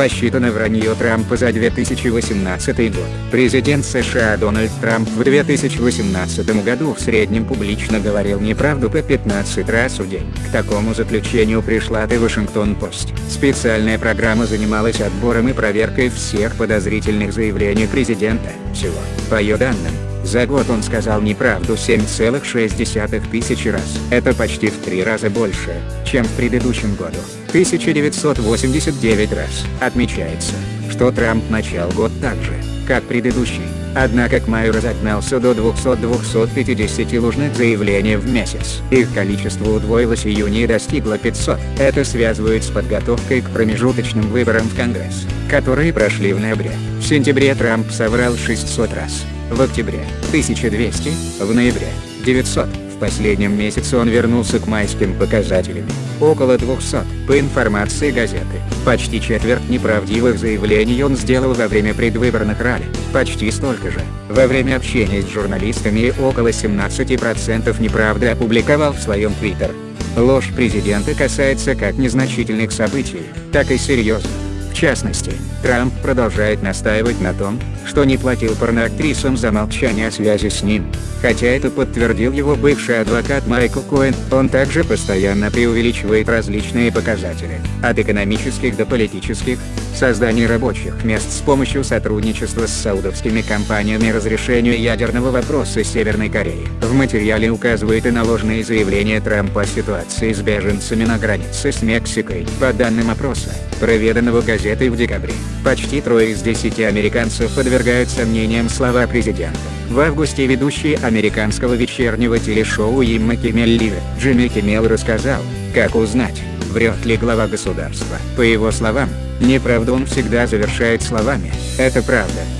Посчитано вранье Трампа за 2018 год. Президент США Дональд Трамп в 2018 году в среднем публично говорил неправду по 15 раз в день. К такому заключению пришла The Washington Post. Специальная программа занималась отбором и проверкой всех подозрительных заявлений президента. Всего, по ее данным, за год он сказал неправду 7,6 тысячи раз. Это почти в три раза больше, чем в предыдущем году. 1989 раз. Отмечается, что Трамп начал год так же, как предыдущий. Однако к маю разогнался до 200-250 ложных заявлений в месяц. Их количество удвоилось июне и достигло 500. Это связывают с подготовкой к промежуточным выборам в Конгресс, которые прошли в ноябре. В сентябре Трамп соврал 600 раз в октябре – 1200, в ноябре – 900. В последнем месяце он вернулся к майским показателям – около 200. По информации газеты, почти четверть неправдивых заявлений он сделал во время предвыборных ралли, почти столько же, во время общения с журналистами и около 17% неправды опубликовал в своем твиттер. Ложь президента касается как незначительных событий, так и серьезных. В частности, Трамп продолжает настаивать на том, что не платил порноактрисам за молчание о связи с ним. Хотя это подтвердил его бывший адвокат Майкл Коэн, он также постоянно преувеличивает различные показатели, от экономических до политических, создание рабочих мест с помощью сотрудничества с саудовскими компаниями разрешению ядерного вопроса Северной Кореи. В материале указывает и наложенные заявления Трампа о ситуации с беженцами на границе с Мексикой. По данным опроса, проведенного газетой в декабре, почти трое из десяти американцев подвергают сомнениям слова президента. В августе ведущий американского вечернего телешоу Имма Киммел Джимми Киммел рассказал, как узнать, врет ли глава государства. По его словам, неправду он всегда завершает словами «это правда».